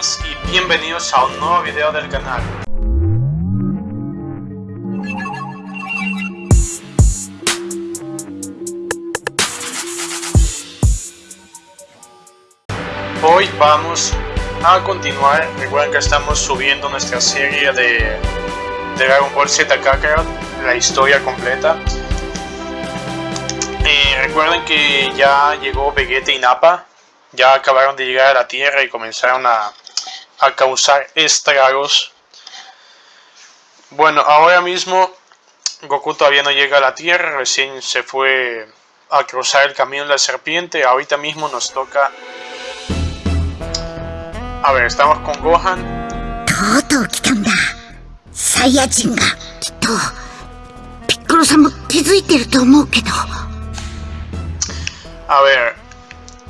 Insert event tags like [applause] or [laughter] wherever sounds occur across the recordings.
Y bienvenidos a un nuevo video del canal. Hoy vamos a continuar, recuerden que estamos subiendo nuestra serie de, Dragon Ball Z Kakarot, la historia completa. Eh, recuerden que ya llegó Vegeta y Nappa, ya acabaron de llegar a la Tierra y comenzaron a, a causar estragos. Bueno, ahora mismo Goku todavía no llega a la Tierra, recién se fue a cruzar el camino de la serpiente, ahorita mismo nos toca... A ver, estamos con Gohan. とうとう来たんだサイヤ人がきっとピッコロさんも気づいてると思うけど A ver,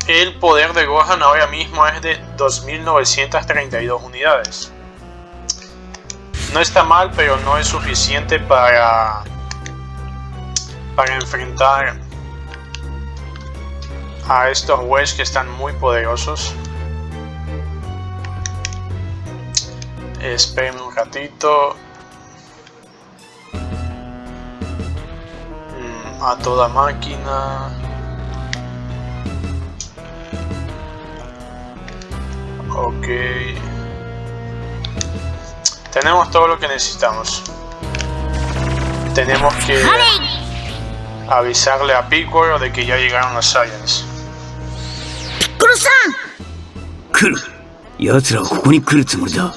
el poder de Gohan ahora mismo es de 2932 unidades. No está mal, pero no es suficiente para, para enfrentar a estos Wedge que están muy poderosos. Espérenme un ratito. Mm, A toda máquina. Ok. Tenemos todo lo que necesitamos. Tenemos que avisarle a Piccolo de que ya llegaron los Saiyans. ピッコロさん来る奴らはここに来るつもりだ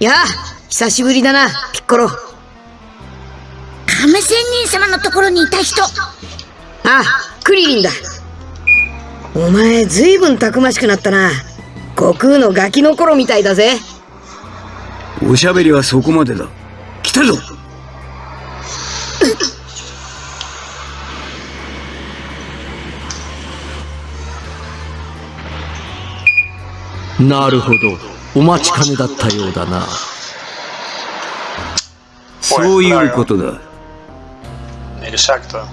やあ久しぶりだなピッコロあ亀仙人様のところにいた人クリリンだお前ずいぶんたくましくなったな。悟空のガキの頃みたいだぜ。おしゃべりはそこまでだ。来たぞ。なるほど。お待ちかねだったようだな。そういうことだ。Exacto.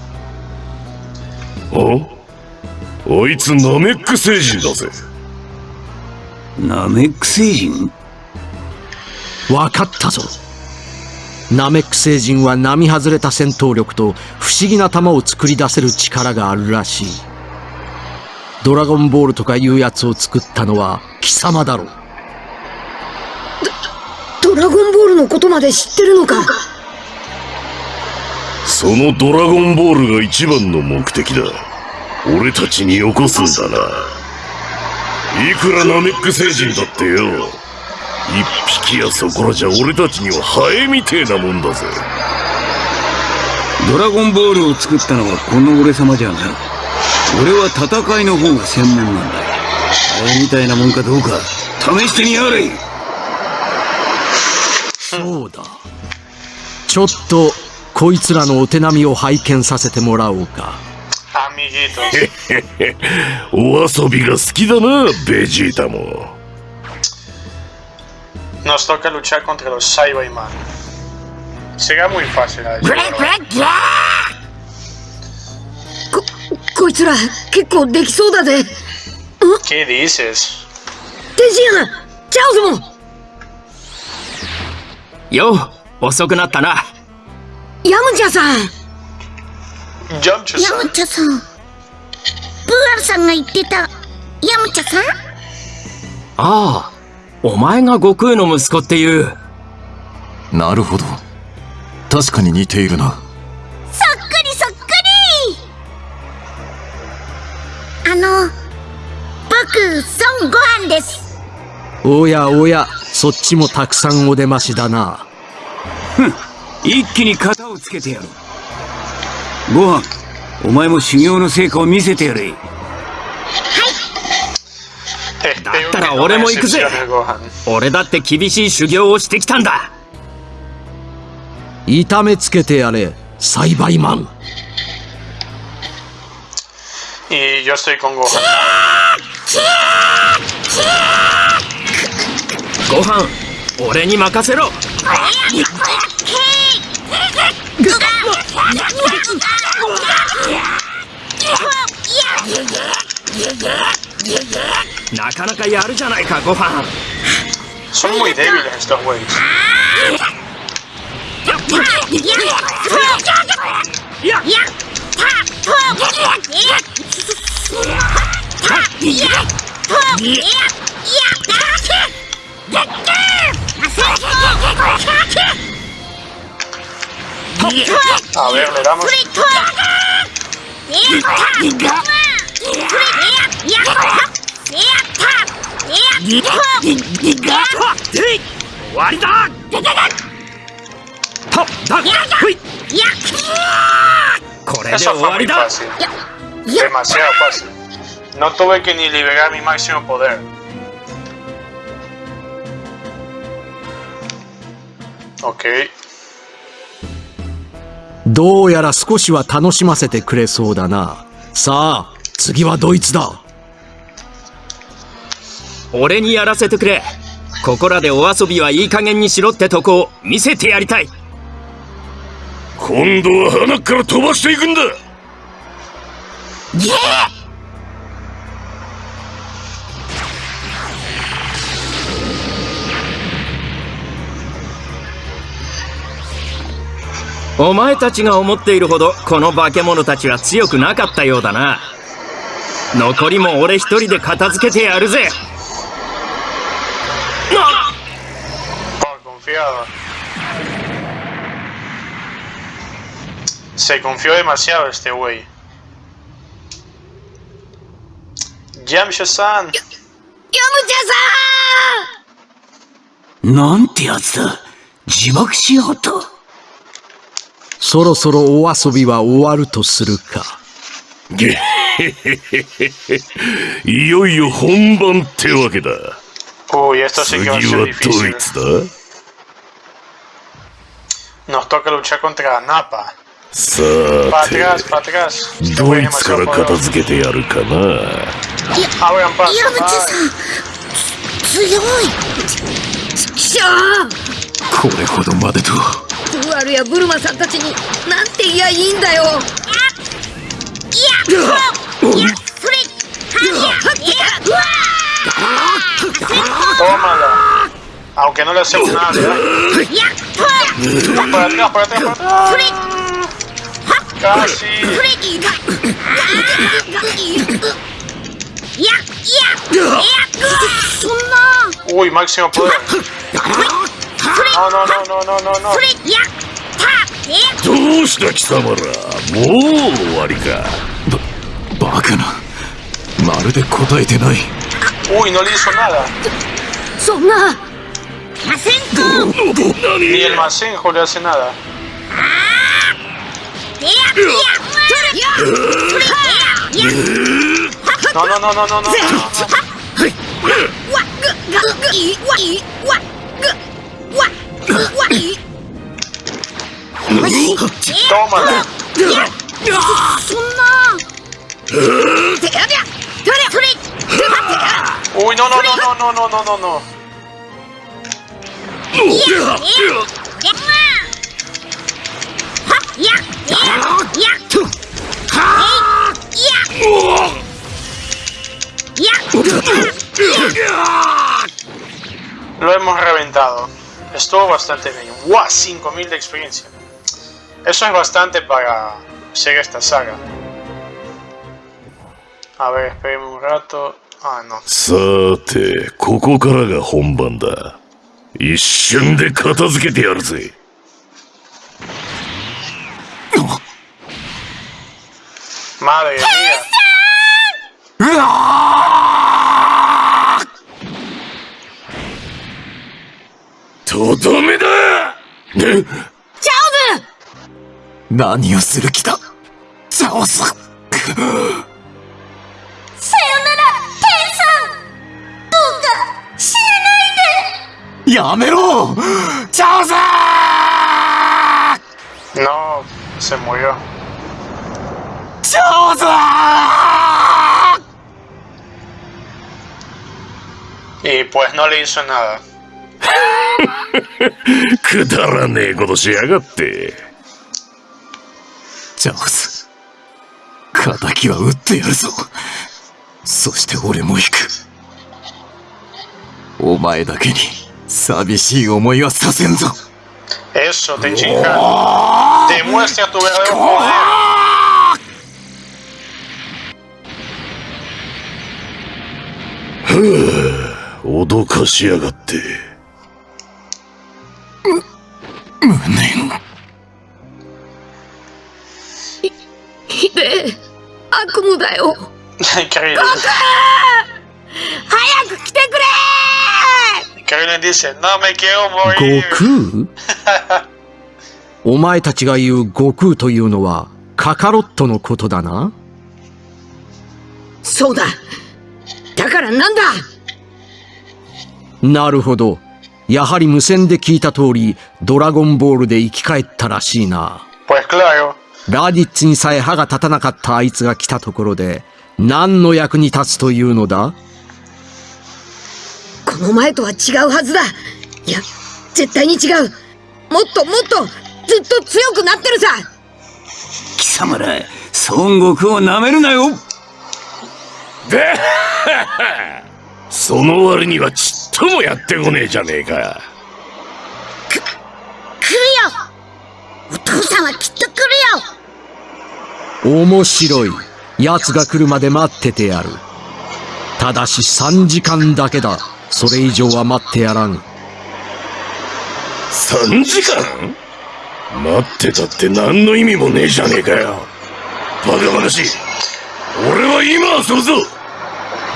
お？あいつナメック星人だぜ。ナメック星人？わかったぞ。ナメック星人は並外れた戦闘力と不思議な球を作り出せる力があるらしい。ドラゴンボールとかいうやつを作ったのは貴様だろう。ドラゴンボールのことまで知ってるのか？そのドラゴンボールが一番の目的だ俺たちによこすんだな。いくらナメック星人だってよ。一匹やそこらじゃ俺たちにはハエみてえなもんだぜ。ドラゴンボールを作ったのはこの俺様じゃな。い俺は戦いの方が専門なんだ。あれみたいなもんかどうか試してみやがれ。そうだ。ちょっとこいつらのお手並みを拝見させてもらおうか Amiguitos. お遊びが好きだなベジータも Nos toca luchar contra los Cyberman. Será muy fácil. a decir ブレ verdad. ブレブレここいつら結構できそうだぜ ¿Qué dices? 天津飯チャオズもよう遅くなったなヤム チャさん。ヤムチャさん。ブーアルさんが言ってた。ヤムチャさん？ああお前が悟空の息子っていう。なるほど。確かに似ているな。そっくりそっくり！あの僕孫悟飯です。おやおやそっちもたくさんお出ましだな。一気に型をつけてやるご飯お前も修行の成果を見せてやれ Espero ったら俺も行くぜ.俺だって厳しい修行をしてきたんだ痛めつけてやれ栽培マン Y yo estoy con Gohan. ご飯俺に任せろなかなかやるじゃないかご飯。しょんもいデビューでしたほうがいいやっ A ver, le damos. Eso fue muy fácil. Demasiado fácil. No tuve que ni liberar mi máximo poder. Ok. どうやら少しは楽しませてくれそうだな。さあ、次はドイツだ。俺にやらせてくれここらでお遊びはいい加減にしろってとこを見せてやりたい今度は鼻から飛ばしていくんだお前たちが思っているほどこの化け物たちは強くなかったようだな残りも俺一人で片付けてやるぜ Oh, confiado. Se confió demasiado este güey. Yamcha-san. ヤムチャさなんてやつだ。自爆しようと。そろそろお遊びは終わるとするか。げへへへへいよいよ本番ってわけだ esto sí 次はド.イツだ Nos toca luchar contra Napa. さてドイツから片.付けてやるかなこれほどまでと。ブワルやブルマさんたちになんて言いやいいんだよ Tómala. Aunque no le hacemos nada. ¿verdad? Para atrás, para atrás, para atrás. Casi. Uy, máximo poder. それ、どうした貴様ら、もう終わりか。バカな。まるで答えてない。おい、ノリーソナダ。そんな。マシンコン何ニエルマシンコンではせなだ。ああやっやっやっそれ、やっやっ No, no, no, no, no, no. What? What? What? What? What? ¡Tómala! Uy, no, no, no, no, no, no, no, no. Lo hemos reventado. Estuvo bastante bien. ¡Wow! 5000 de experiencia. Eso es bastante para ser esta saga. A ver, espérenme un rato. Ah, no. さてここからが本番だ一瞬で片付けてやるぜ Madre mía. とどめだ。ね何をする気だ？チャオス。さよならテンさん。どうか死なないで。やめろ！チャオス！No, se murió. チャオス！Y pues no le hizo nada. くだらねえことしやがってチャオス敵は撃ってやるぞそして俺も行くお前だけに寂しい思いはさせんぞ Eso, Tenchinhan. Demuestra tu verdadero poder. [sighs] 脅かしやがって。無念ひでえ悪夢だよ。Krillin. 早く来てくれ！Krillin dice, no me quiero 悟.空？[laughs] お前たちが言う悟空というのはカカロットのことだな？そうだ。だからなんだ？なるほど。やはり無線で聞いた通り、ドラゴンボールで生き返ったらしいな。Pues claro. ラディッツにさえ歯が立たなかったあいつが来たところで、何の役に立つというのだ？この前とは違うはずだ。いや絶対に違う。もっともっとずっと強くなってるさ。貴様ら孫悟空を舐めるなよ。で [laughs] その割にはちっともやってこねえじゃねえか。来るよお父さんはきっと来るよ面白い。奴が来るまで待っててやる。ただし3時間だけだ。それ以上は待ってやらん。3時間？待ってたって何の意味もねえじゃねえかよ。バカ話。俺は今遊ぶぞ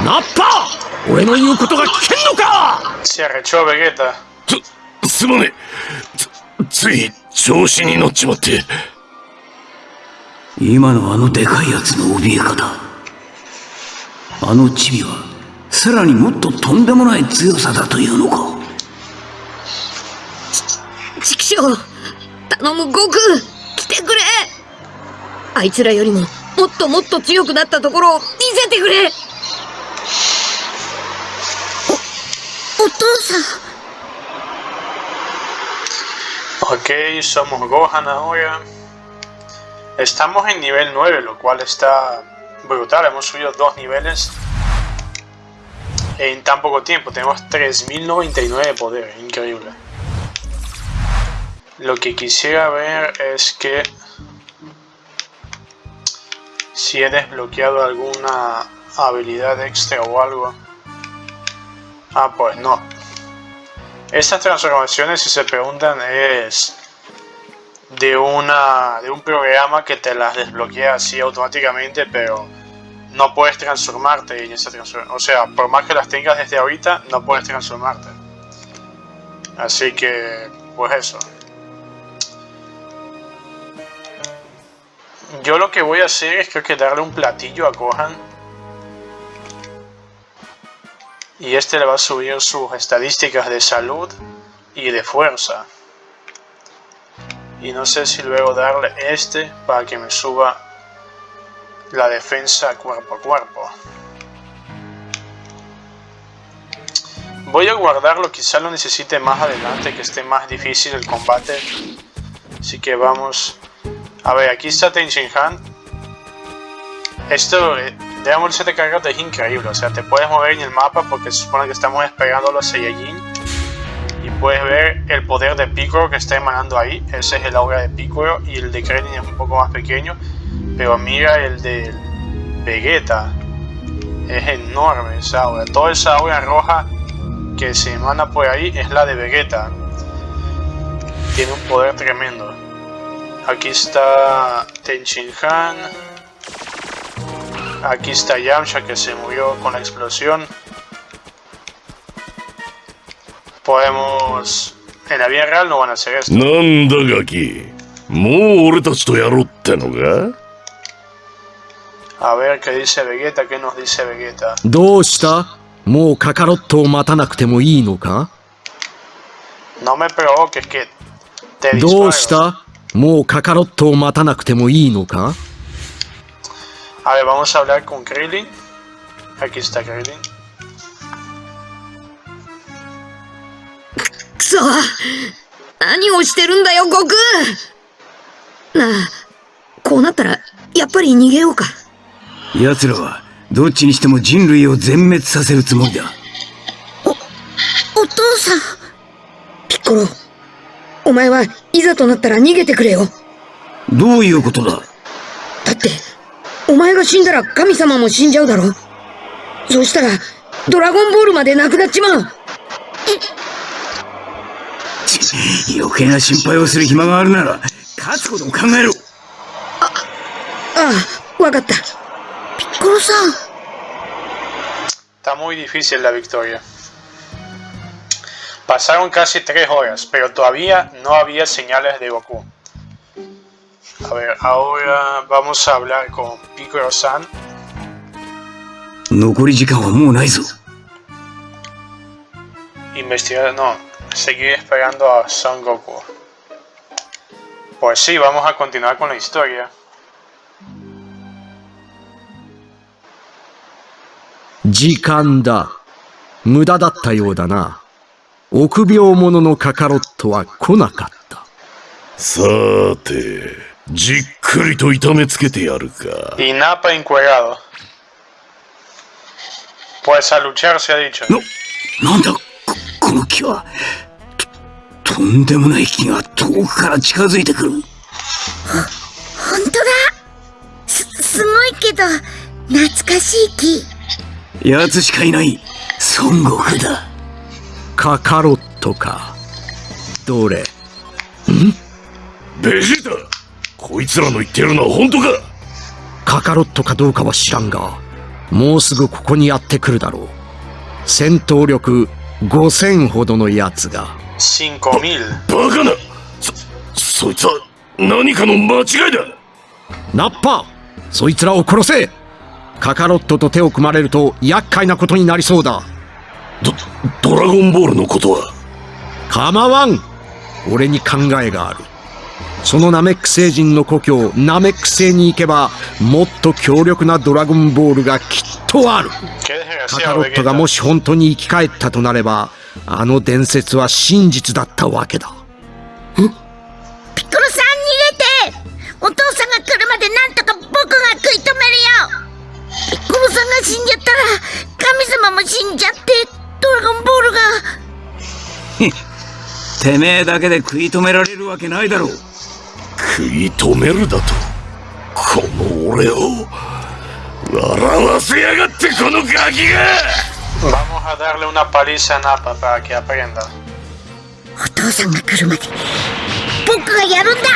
ナッパ俺の言うことが聞けんのか Se arrechó Vegeta. す、すまねえ。つ、つい調子に乗っちまって。今のあのでかいやつの怯え方あのチビはさらにもっととんでもない強さだというのか畜生頼む悟空来てくれあいつらよりももっともっと強くなったところを見せてくれ Ok, somos Gohan ahora. Estamos en nivel 9, lo cual está brutal. Hemos subido dos niveles en tan poco tiempo. Tenemos 3099 de poder, increíble. Lo que quisiera ver es que si he desbloqueado alguna habilidad extra o algo. Ah, pues no. Estas transformaciones, si se preguntan, es de una de un programa que te las desbloquea así automáticamente, pero no puedes transformarte en esa transformación. O sea, por más que las tengas desde ahorita, no puedes transformarte. Así que, pues eso. Yo lo que voy a hacer es creo que darle un platillo a Gohan. Y este le va a subir sus estadísticas de salud y de fuerza. Y no sé si luego darle este para que me suba la defensa cuerpo a cuerpo. Voy a guardarlo, quizá lo necesite más adelante, que esté más difícil el combate. Así que vamos... A ver, aquí está Tenshinhan. Esto, de amor de cargas es increíble, o sea, te puedes mover en el mapa porque se supone que estamos esperando a los Saiyajin. Y puedes ver el poder de Piccolo que está emanando ahí. Ese es el aura de Piccolo y el de Krillin es un poco más pequeño. Pero mira el de Vegeta. Es enorme esa aura. Toda esa aura roja que se emana por ahí es la de Vegeta. Tiene un poder tremendo. Aquí está Tenshinhan. Aquí está Yamcha que se murió con la explosión. Podemos... En la vida real no van a hacer esto. なんだガキ。もう俺たちとやろうってのか A ver qué dice Vegeta, qué nos dice Vegeta. どうしたもうカカロットを待たなくてもいいのか No me provoques que te ど disparo. うしたもうカカロットを待たなくてもいいのか A ver, vamos a hablar con Krillin. Aquí está Krillin. くそ何をしてるんだよ悟空なあこうなったらやっぱり逃げようか奴らはどっちにしても人類を全滅させるつもりだ父さん。ピッコロ。お前はいざとなったら逃げてくれよ。どういうことだだって、お前が死んだら神様も死んじゃうだろ。そうしたら、ドラゴンボールまでなくなっちまう。余計な心配をする暇があるなら、勝つことも考えろああ、わかった。ピッコロさん。 Está muy difícil la victoria. Pasaron casi tres horas, pero todavía no había señales de Goku. A ver, ahora vamos a hablar con Piccolo-san. 残り時間はもうないぞ。 Investigar, no, seguir esperando a Son Goku. Pues sí, vamos a continuar con la historia. 時間だ。無駄だったようだな。臆病者のカカロットは来なかった。さーて、 じっくりと痛めつけてやるか。Y Nappa encuerado. Pues a luchar se ha dicho. な、なんだ、こ、この木は。と、とんでもない木が遠くから近づいてくる。ほんとだ。す、すごいけど、懐かしい木。奴しかいない。孫悟空だ。カカロットか。どれベジータこいつらの言ってるのは本当か？カカロットかどうかは知らんが、もうすぐここにやってくるだろう。戦闘力5000ほどのやつが。5000. バカなそ、そいつは何かの間違いだナッパそいつらを殺せカカロットと手を組まれると厄介なことになりそうだ。ド、ドラゴンボールのことは？構わん俺に考えがある。そのナメック星人の故郷、ナメック星に行けば、もっと強力なドラゴンボールがきっとある。カカ desgraciado, ロットが.もし本当に生き返ったとなれば、あの伝説は真実だったわけだ。ピッコロさん逃げてお父さんが来るまでなんとか僕が食い止めるよピッコロさんが死んじゃったら神様も死んじゃってドラゴンボールが [laughs] てめえだけで食い止められるわけないだろう。食い止めるだと。この俺を笑わせやがってこのガキが！Vamos a darle una paliza a Nappa para que aprenda. お父さんが来るまで僕がやるんだ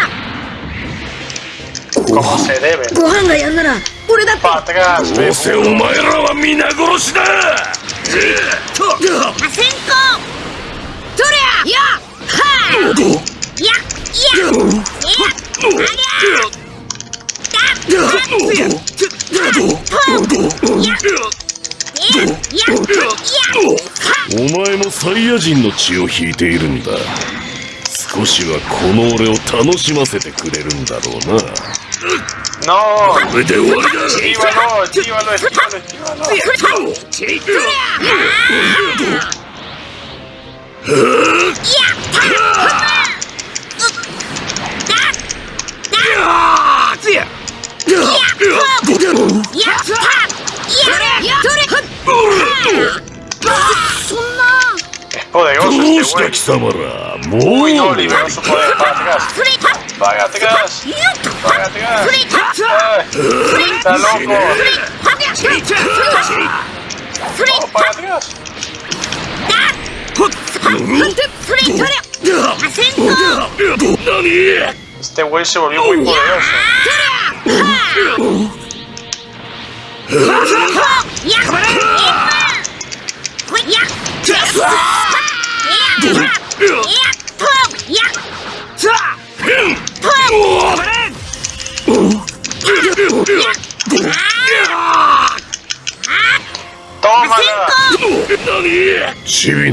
！Como se debe. ご飯がやんなら、俺だって。Para atrás, どうせ Vegeta. お前らは皆殺しだお前もサイヤ人の血を引いているんだ。少しはこの俺を楽しませてくれるんだろうな。No. これで終わりどうして貴様らもう終わりかバカってかしバカってかしバカってかしバカってかし Este güey se volvió muy poderoso.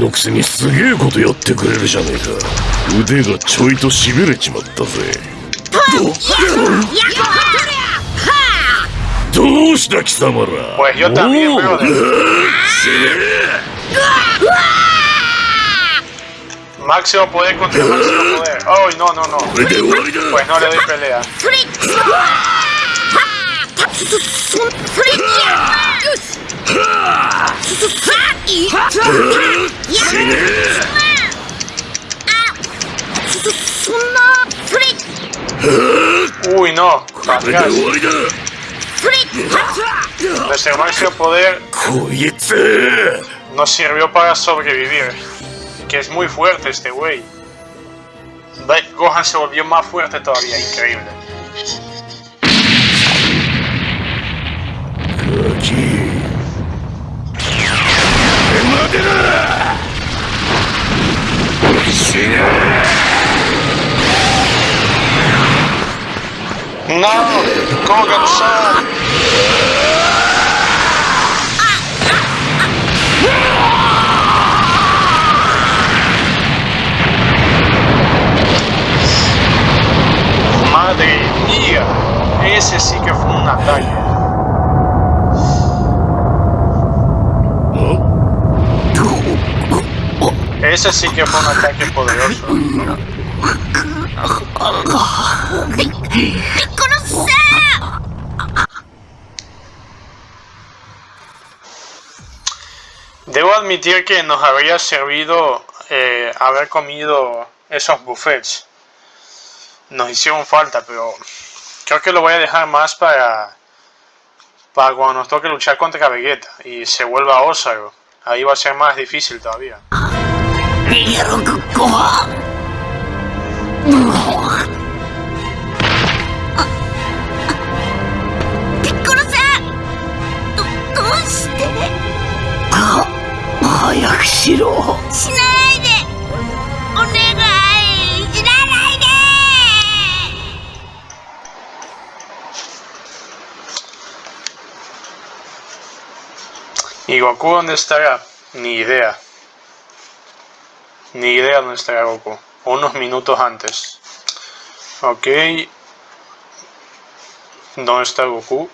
のくせにすげえことやってくれるじゃねえか。腕がちょいとしれちまったぜ。どうした貴様ら。クシ。Uy, no. Nuestro máximo poder nos sirvió para sobrevivir. Que es muy fuerte este güey. Gohan se volvió más fuerte todavía, increíble. 待て sí que fue un ataque poderoso. Debo admitir que nos habría servido eh, haber comido esos buffets. Nos hicieron falta, pero creo que lo voy a dejar más para, para cuando nos toque luchar contra Vegeta y se vuelva Osago. Ahí va a ser más difícil todavía. 逃げろご飯ピッコロさんどどうして早くしろしないでお願い死なないで ¿Y Goku dónde estará? Ni idea. Ni idea dónde estará Goku. Unos minutos antes. Ok. ¿Dónde está Goku?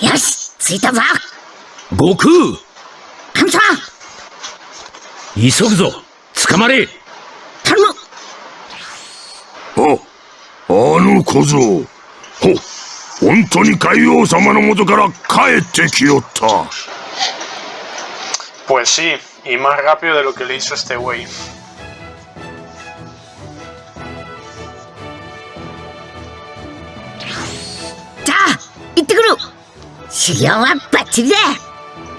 よし着いたぞ悟空神様急ぐぞ捕本当に海王様の元から帰ってきよった。Pues sí, y más rápido de lo que le hizo este güey. じゃあ行ってくる修行はバッチリだ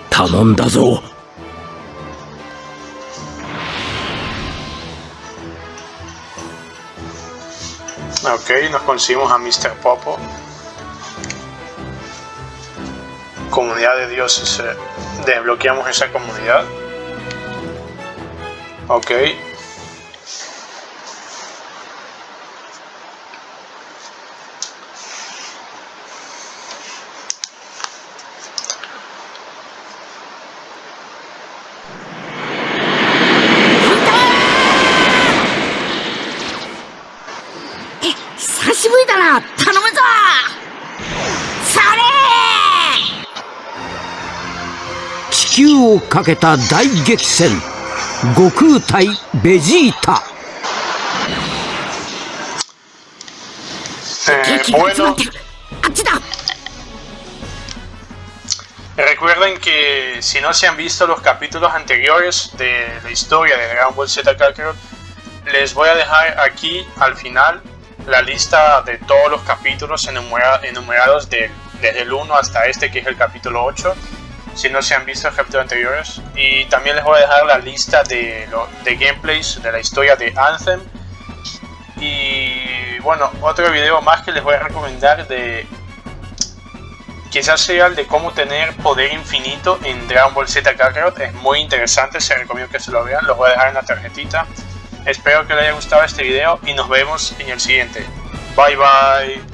頼んだぞ Ok, nos conseguimos a Mr. Popo. Comunidad de dioses. eh, Desbloqueamos esa comunidad. Ok. かけた大激戦悟空対ベジータ Eh, 敵が集ま bueno, ってるあっちだ recuerden que si no se han visto los capítulos anteriores de la historia de Dragon Ball Z Kakarot, les voy a dejar aquí al final la lista de todos los capítulos enumera- enumerados de- desde el 1 hasta este que es el capítulo 8 si no se han visto los capítulos anteriores y también les voy a dejar la lista de, lo- de gameplays de la historia de Anthem y bueno otro video más que les voy a recomendar de quizás sea el de cómo tener poder infinito en Dragon Ball Z Kakarot. Es muy interesante, se recomiendo que se lo vean. Los voy a dejar en la tarjetita. Espero que les haya gustado este video y nos vemos en el siguiente. Bye bye.